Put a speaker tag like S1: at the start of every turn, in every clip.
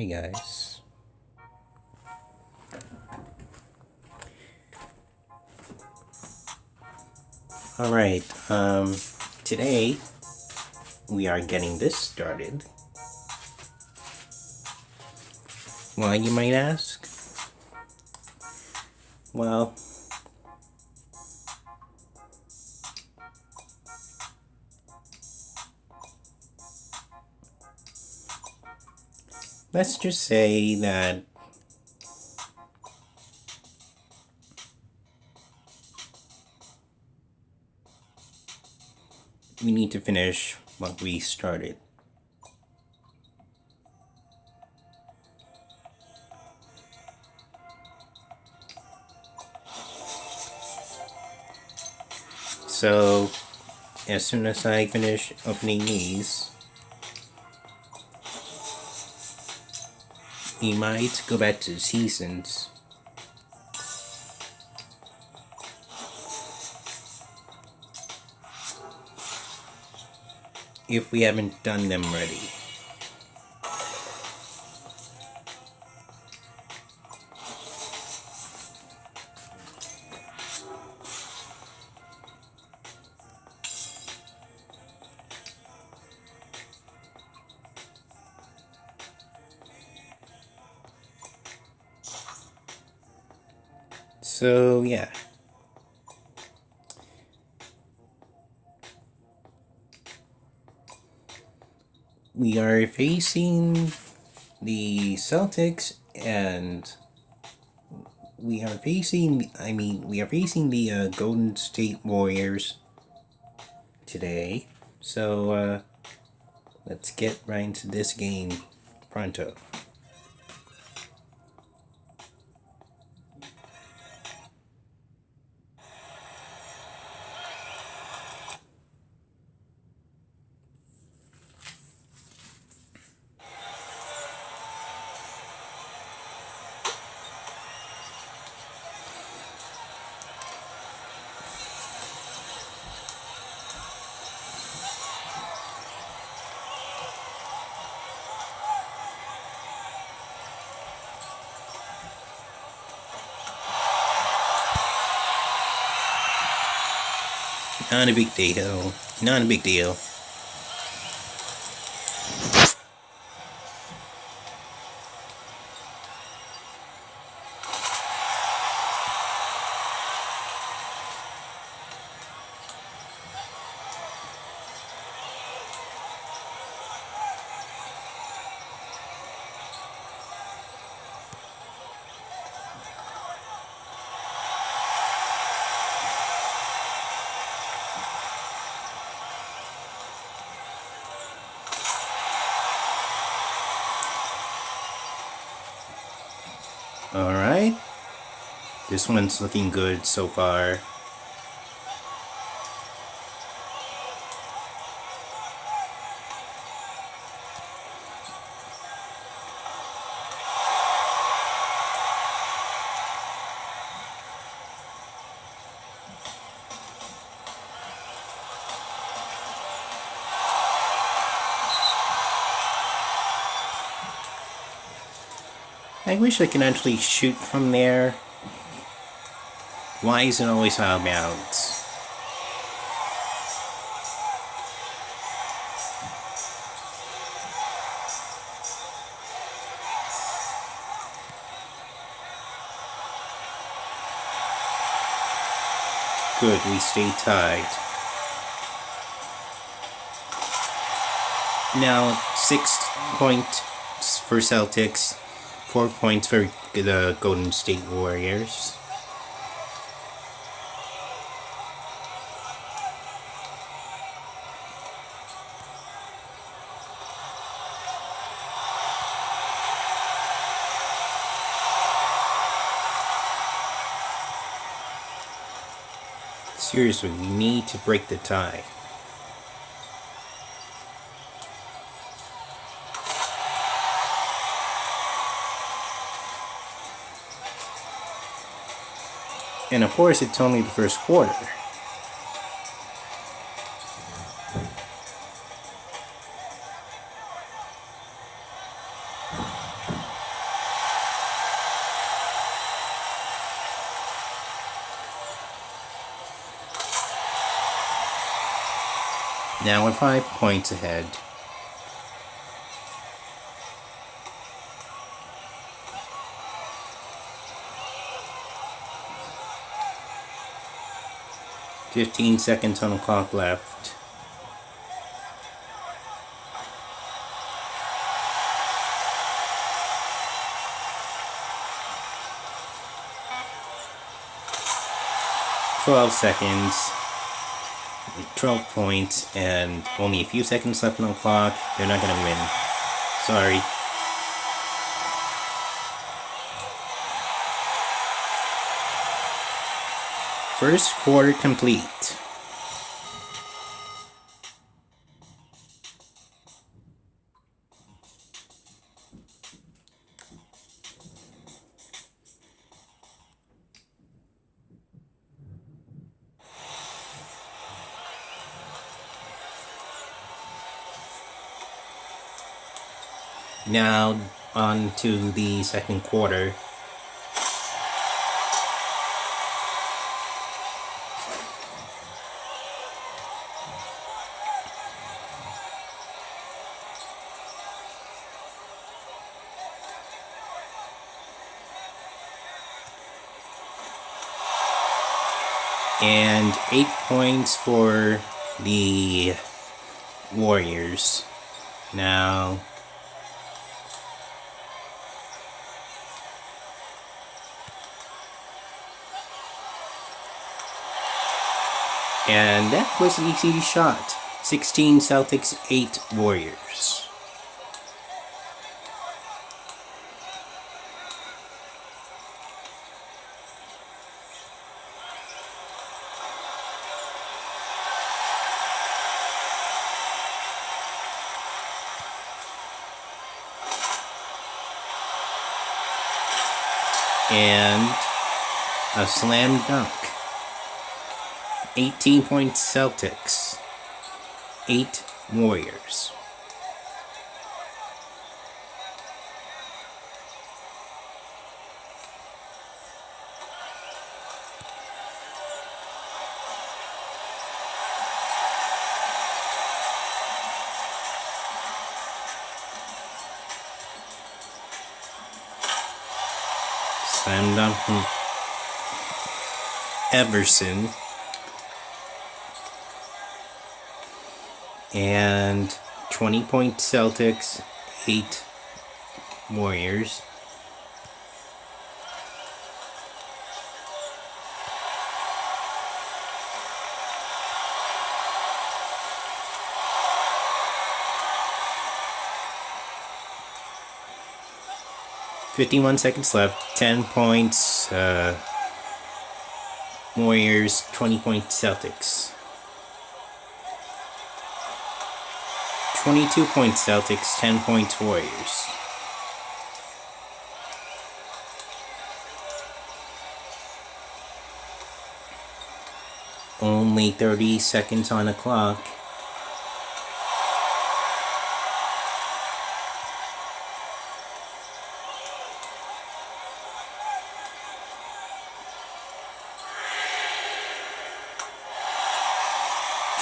S1: Hey guys. Alright, um, today we are getting this started. Why, you might ask? Well, let's just say that we need to finish what we started. So, as soon as I finish opening these, we might go back to seasons. If we haven't done them ready. So, yeah. We are facing the Celtics and we are facing, I mean, we are facing the uh, Golden State Warriors today. So, uh, let's get right into this game pronto. Not a big deal. Not a big deal. This one's looking good so far. I wish I could actually shoot from there. Why is it always out of bounds? Good, we stay tied. Now, six points for Celtics, four points for the Golden State Warriors. Seriously, we need to break the tie. And of course, it's only the first quarter. Now five points ahead. Fifteen seconds on the clock left. Twelve seconds. 12 points and only a few seconds left on the clock. They're not gonna win. Sorry. First quarter complete. Now on to the second quarter. And eight points for the Warriors. Now And that was an easy shot. 16 Celtics, 8 Warriors. And a slam dunk. 18 point Celtics, 8 Warriors. Slam dunk from Everson. And 20 point Celtics, 8 Warriors. Fifty-one seconds left. Ten points. Uh, Warriors. Twenty points Celtics. 22 points Celtics, 10 points Warriors. Only 30 seconds on the clock.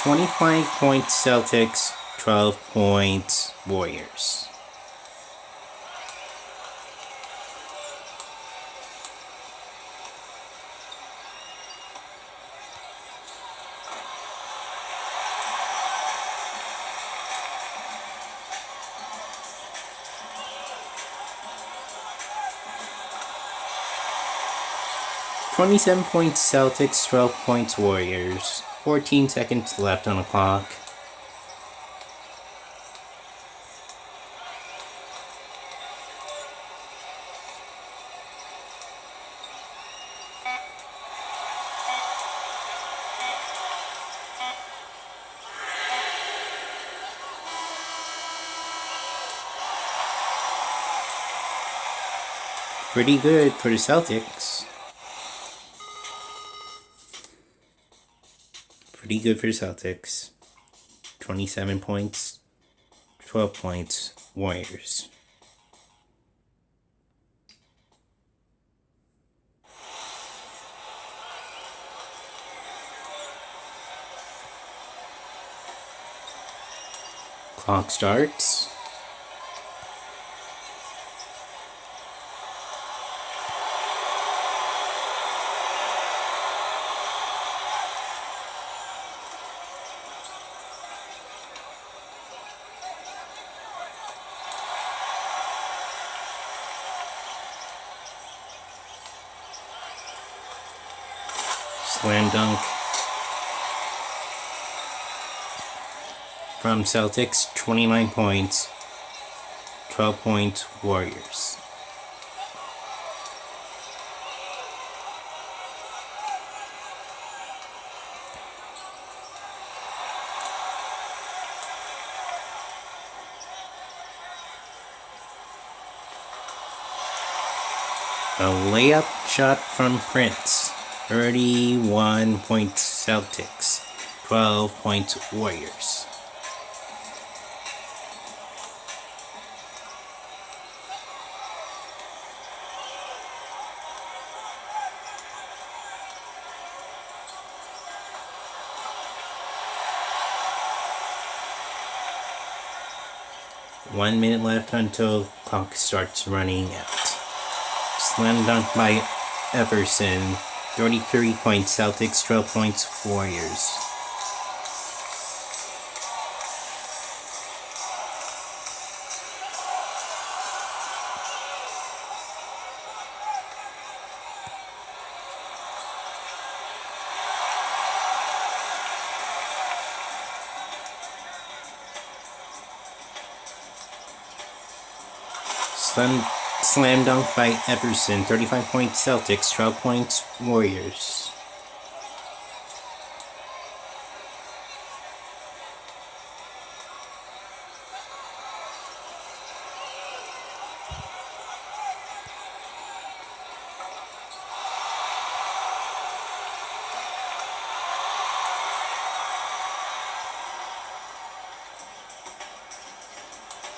S1: Twenty-five points Celtics, 12 points Warriors. Twenty-seven points Celtics, twelve points Warriors. Fourteen seconds left on the clock. Pretty good for the Celtics. Pretty good for the Celtics. 27 points, 12 points, Warriors. Clock starts. Slam dunk from Celtics, 29 points, 12 points Warriors. A layup shot from Prince. 31 points Celtics. 12 points Warriors. One minute left until clock starts running out. Slam dunk by Everson. 33 points Celtics, 12 points Warriors. Slam, slam dunk by Everson. 35 points Celtics, 12 points Warriors.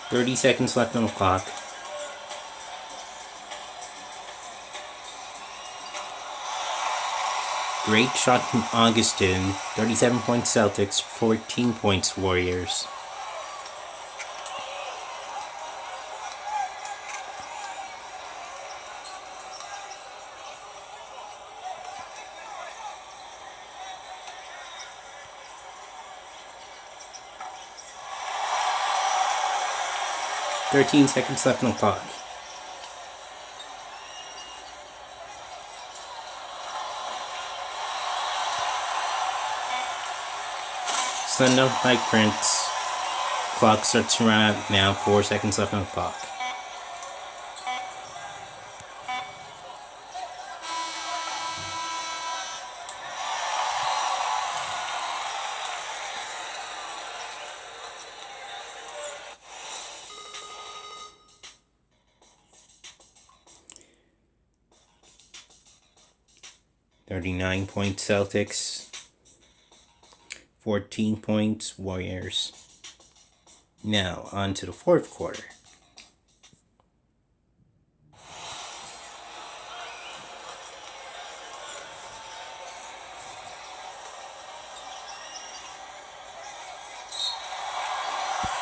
S1: Thirty seconds left on the clock. Great shot from Augustin. 37 points Celtics, 14 points Warriors. Thirteen seconds left on the clock. Send up by Prince. Clock starts to run out now. Four seconds left on the clock. Thirty-nine point Celtics. 14 points Warriors. Now, on to the fourth quarter.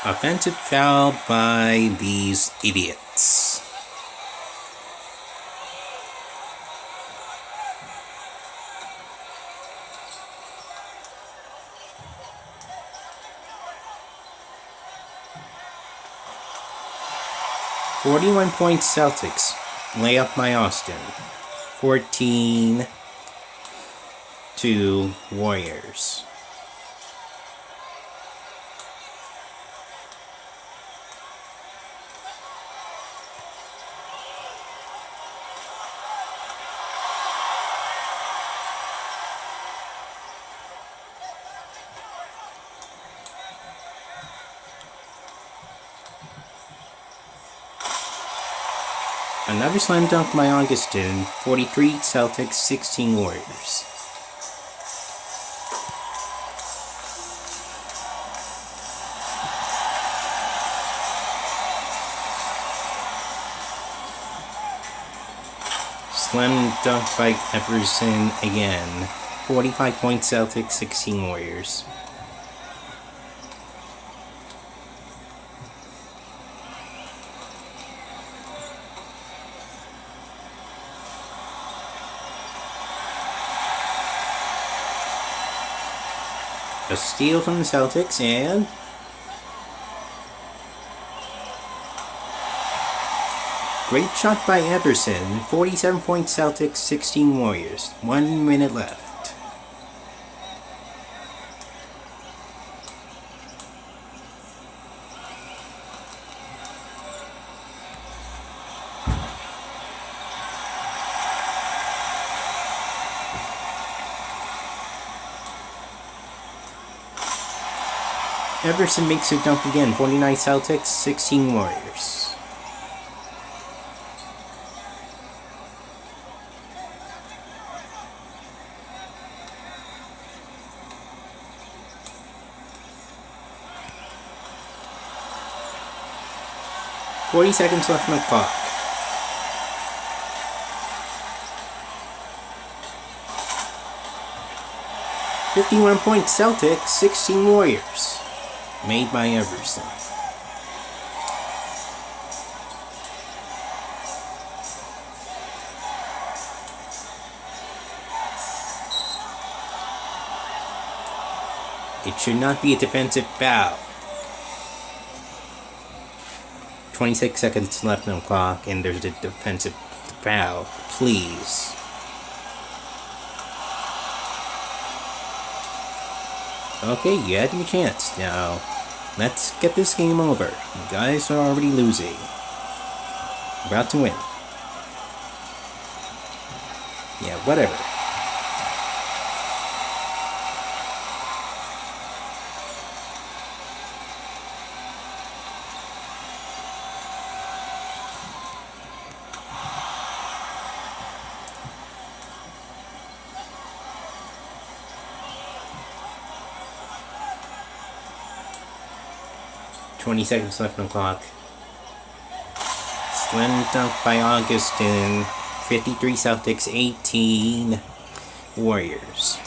S1: Offensive foul by these idiots. Forty-one point Celtics. Lay up my Austin. Fourteen to Warriors. Another slam dunk by Augustin. 43 Celtics, 16 Warriors. Slam dunk by Everson again. 45 points Celtics, 16 Warriors. A steal from the Celtics and Great shot by Everson. 47 points Celtics, 16 Warriors. One minute left. Everson makes a dunk again. 49 Celtics, 16 Warriors. Forty seconds left on the clock. Fifty-one points Celtics, sixteen Warriors made by Everson. It should not be a defensive foul. 26 seconds left on the clock and there's a defensive foul. Please. Okay, you had your chance. Now, let's get this game over. You guys are already losing. About to win. Yeah, whatever. 20 seconds left on the clock. Slim dunk by Augustin. 53 Celtics, 18 Warriors.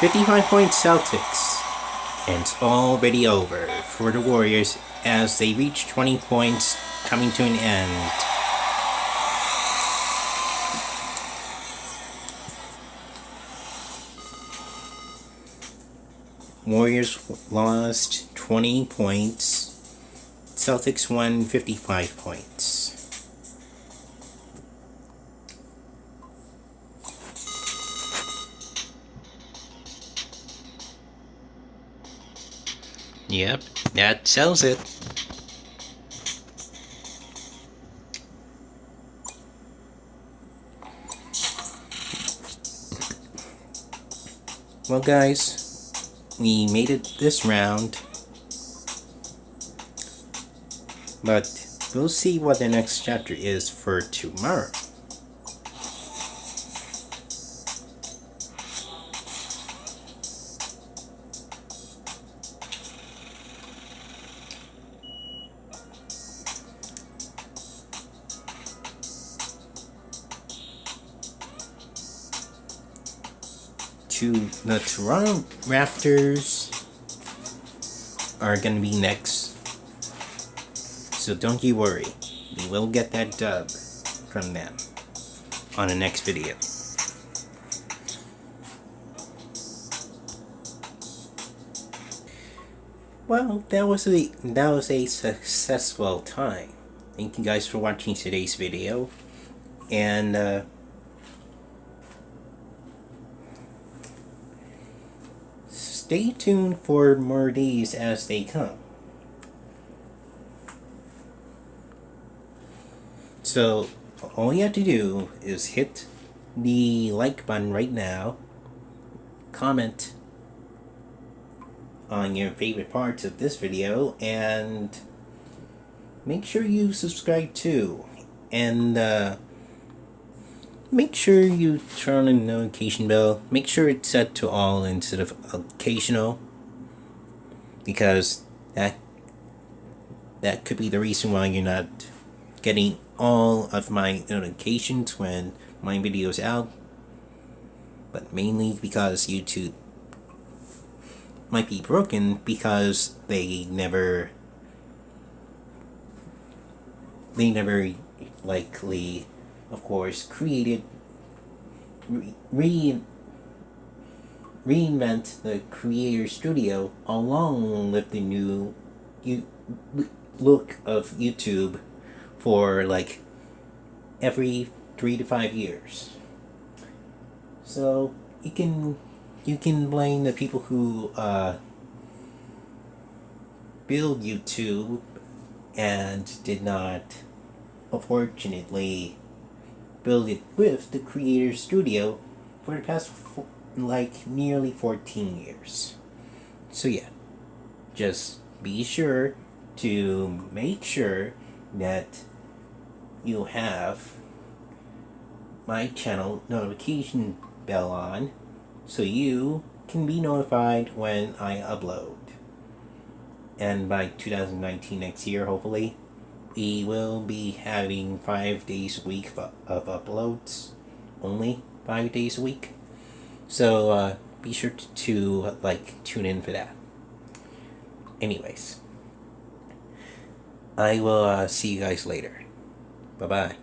S1: 55 point Celtics. And it's already over for the Warriors as they reach 20 points, coming to an end. Warriors lost 20 points. Celtics won 55 points. Yep, that sells it. Well guys, we made it this round. But we'll see what the next chapter is for tomorrow. The Toronto Raptors are going to be next. So don't you worry. We will get that dub from them on the next video. Well, that was a that was a successful time. Thank you guys for watching today's video. And uh stay tuned for more days as they come. So, all you have to do is hit the like button right now, comment on your favorite parts of this video, and make sure you subscribe too. And, uh, make sure you turn on the notification bell. Make sure it's set to all instead of occasional. Because that that could be the reason why you're not getting all of my notifications when my video's out. But mainly because YouTube might be broken because they never they never likely of course created re, reinvent the creator studio along with the new you look of YouTube for like every three to five years. So you can you can blame the people who uh, build YouTube and did not, unfortunately, build it with the Creator Studio for the past like nearly 14 years. So yeah, just be sure to make sure that you have my channel notification bell on so you can be notified when I upload. And by 2019 next year, hopefully, we will be having five days a week of, uploads. Only five days a week. So uh, be sure to, to like tune in for that. Anyways, I will uh, see you guys later. Bye bye.